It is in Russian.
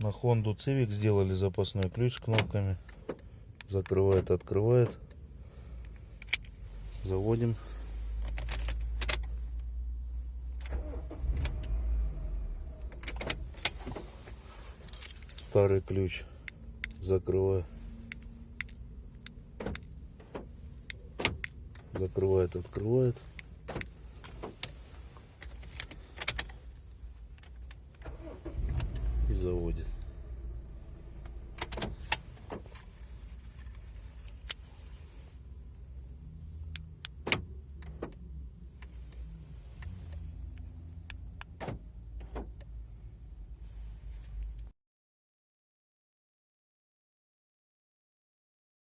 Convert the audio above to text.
На Honda Civic сделали запасной ключ с кнопками. Закрывает, открывает. Заводим. Старый ключ. Закрываю. Закрывает, открывает. заводит.